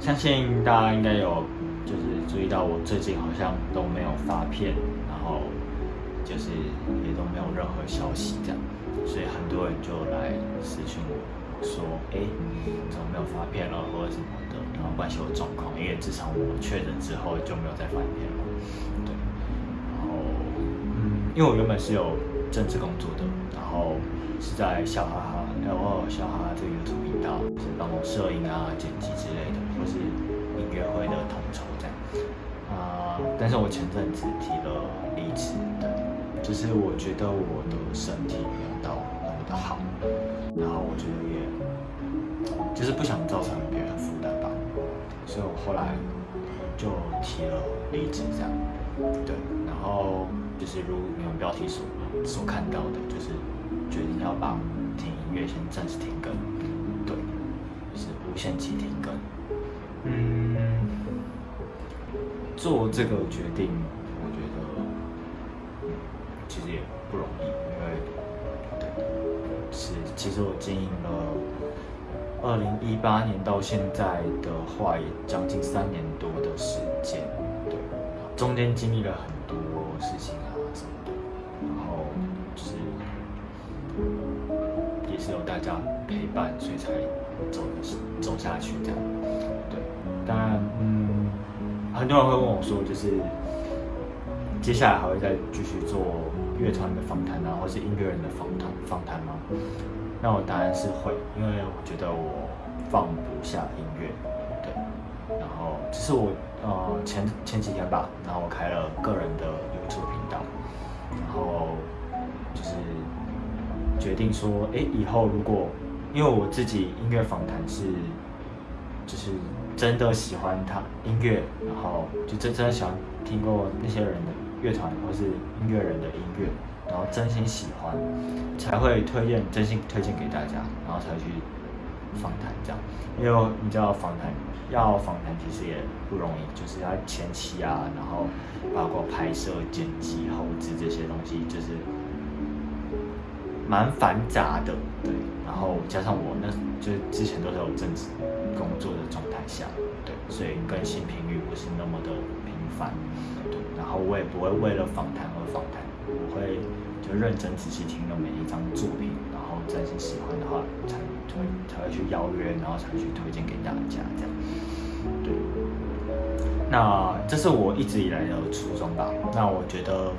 相信大家应该有就是注意到，我最近好像都没有发片，然后就是也都没有任何消息这样，所以很多人就来私讯我说，哎，怎么没有发片了，或者什么的，然后关心我状况，因为自从我确诊之后就没有再发片了，对，然后嗯，因为我原本是有政治工作的，后是在笑哈哈。然后小哈这个 YouTube 频道是帮我摄影啊、剪辑之类的，或是音乐会的统筹这样啊。但是我前阵子提了离职，对，就是我觉得我的身体没有到那么的好，然后我觉得也就是不想造成别人负担吧，所以我后来就提了离职这样，对，然后就是如你们标题所所看到的，就是决定要把。停音乐先暂时停更，对，是无限期停更。嗯，做这个决定，我觉得其实也不容易，因为对，是其实我经营了二零一八年到现在的话，也将近三年多的时间，对，中间经历了很多事情啊什么的，然后就是。是有大家陪伴，所以才走的走下去这样。对，当然，嗯，很多人会问我说，就是接下来还会再继续做乐团的访谈啊，或是音乐人的访谈访谈吗？那我答案是会，因为我觉得我放不下音乐。对，然后只是我呃前前几天吧，然后我开了个人的 YouTube 频道，然后就是。决定说，哎，以后如果因为我自己音乐访谈是，就是真的喜欢他音乐，然后就真真的喜欢听过那些人的乐团或是音乐人的音乐，然后真心喜欢，才会推荐真心推荐给大家，然后才去访谈这样。因为你知道访谈要访谈其实也不容易，就是要前期啊，然后包括拍摄、剪辑、后置这些东西，就是。蛮繁杂的，对，然后加上我那，就之前都是有正职工作的状态下，对，所以更新频率不是那么的频繁，对，然后我也不会为了访谈而访谈，我会就认真仔细听了每一张作品，然后真心喜欢的话才推才会去邀约，然后才去推荐给大家这样，对，那这是我一直以来的初衷吧，那我觉得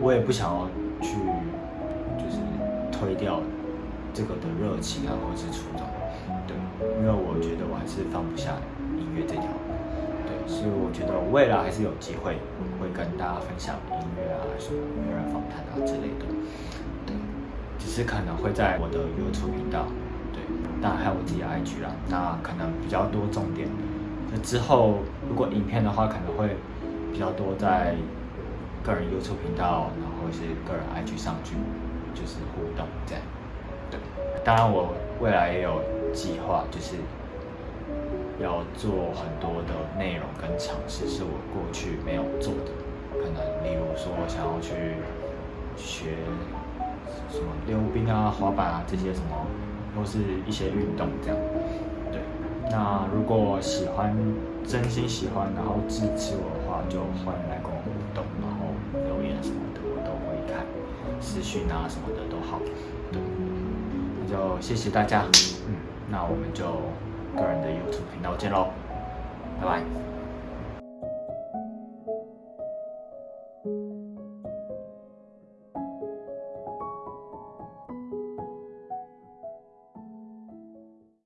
我也不想要去。就是推掉这个的热情啊，或者是初衷，对，因为我觉得我还是放不下音乐这条，所以我觉得未来还是有机会会跟大家分享音乐啊，什么音乐人访谈啊之类的，对，只是可能会在我的 YouTube 频道，对，当然还有我自己的 IG 啦，那可能比较多重点，那之后如果影片的话，可能会比较多在个人 YouTube 频道，然后是个人 IG 上去。就是互动这样，对。当然，我未来也有计划，就是要做很多的内容跟尝试，是我过去没有做的。可能例如说，想要去学什么溜冰啊、滑板啊这些什么，或是一些运动这样。对。那如果喜欢，真心喜欢，然后支持我的话，就欢迎来跟我互动，然后留言什么的。我都会看，私讯啊什么的都好，对，那就谢谢大家，嗯，那我们就个人的 YouTube 频道见喽，拜拜。